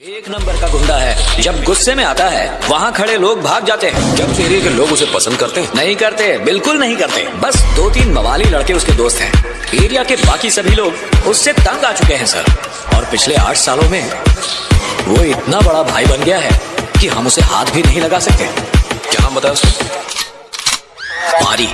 एक नंबर का गुंडा है। जब गुस्से में आता है वहाँ खड़े लोग भाग जाते हैं। जब एरिया के लोग उसे पसंद करते हैं? नहीं करते बिल्कुल नहीं करते। बस दो तीन मवाली लड़के उसके दोस्त हैं। एरिया के बाकी सभी लोग उससे तंग आ चुके हैं सर। और पिछले आठ सालों में वो इतना बड़ा भाई बन गया है कि हम उसे हाथ भी नहीं लगा सकते। क्या बताओ मारी।